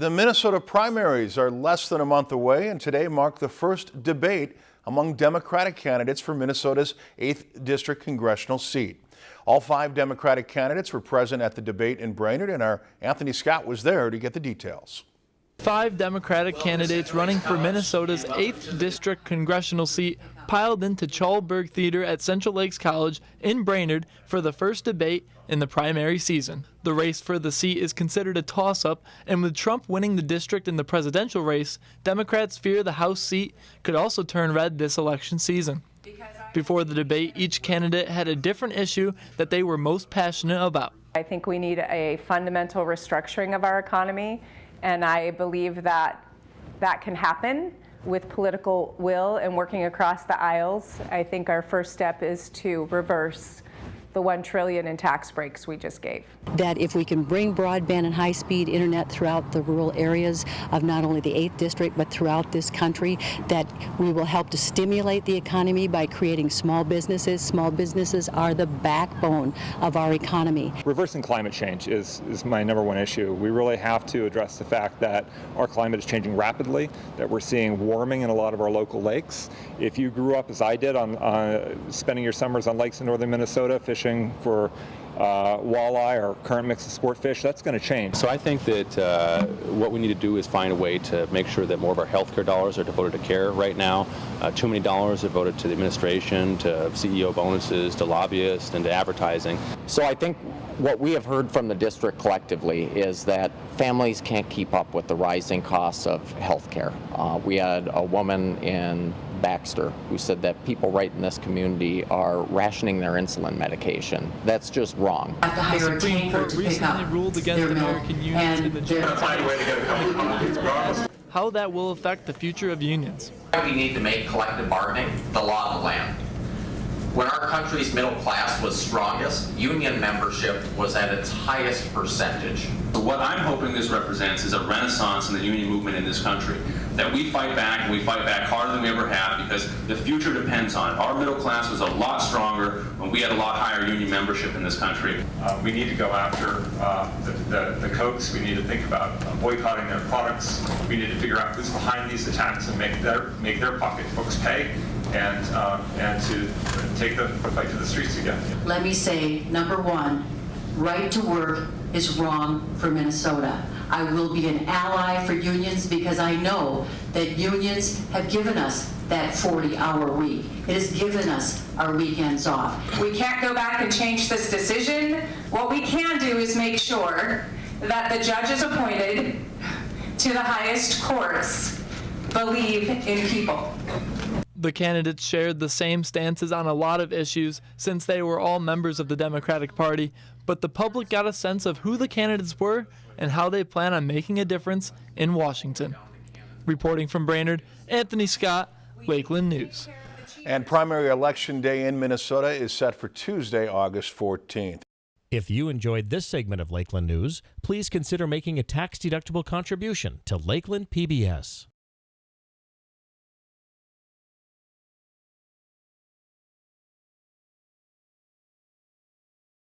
The Minnesota primaries are less than a month away, and today marked the first debate among Democratic candidates for Minnesota's 8th District congressional seat. All five Democratic candidates were present at the debate in Brainerd, and our Anthony Scott was there to get the details. Five Democratic candidates running for Minnesota's 8th District congressional seat piled into Chalberg Theater at Central Lakes College in Brainerd for the first debate in the primary season. The race for the seat is considered a toss-up, and with Trump winning the district in the presidential race, Democrats fear the House seat could also turn red this election season. Before the debate, each candidate had a different issue that they were most passionate about. I think we need a fundamental restructuring of our economy and I believe that that can happen with political will and working across the aisles. I think our first step is to reverse the one trillion in tax breaks we just gave. That if we can bring broadband and high-speed internet throughout the rural areas of not only the 8th district but throughout this country, that we will help to stimulate the economy by creating small businesses. Small businesses are the backbone of our economy. Reversing climate change is, is my number one issue. We really have to address the fact that our climate is changing rapidly, that we're seeing warming in a lot of our local lakes. If you grew up as I did on uh, spending your summers on lakes in northern Minnesota, fishing fishing for uh, walleye or current mix of sport fish, that's going to change. So I think that uh, what we need to do is find a way to make sure that more of our healthcare dollars are devoted to care right now. Uh, too many dollars are devoted to the administration, to CEO bonuses, to lobbyists, and to advertising. So I think what we have heard from the district collectively is that families can't keep up with the rising costs of health care. Uh, we had a woman in Baxter who said that people right in this community are rationing their insulin medication. That's just wrong. The Supreme Court recently ruled against American unions in the general how that will affect the future of unions. We need to make collective bargaining the law of the land. When our country's middle class was strongest, union membership was at its highest percentage. So what I'm hoping this represents is a renaissance in the union movement in this country. That we fight back and we fight back harder than we ever have because the future depends on it. Our middle class was a lot stronger when we had a lot higher union membership in this country. Uh, we need to go after uh, the, the, the Kochs. We need to think about uh, boycotting their products. We need to figure out who's behind these attacks and make their, make their pocketbooks pay and, uh, and to take the fight to the streets again. Let me say, number one, right to work is wrong for Minnesota. I will be an ally for unions because I know that unions have given us that 40-hour week. It has given us our weekends off. We can't go back and change this decision. What we can do is make sure that the judges appointed to the highest courts believe in people. The candidates shared the same stances on a lot of issues since they were all members of the Democratic Party, but the public got a sense of who the candidates were and how they plan on making a difference in Washington. Reporting from Brainerd, Anthony Scott, Lakeland News. And primary election day in Minnesota is set for Tuesday, August 14th. If you enjoyed this segment of Lakeland News, please consider making a tax-deductible contribution to Lakeland PBS.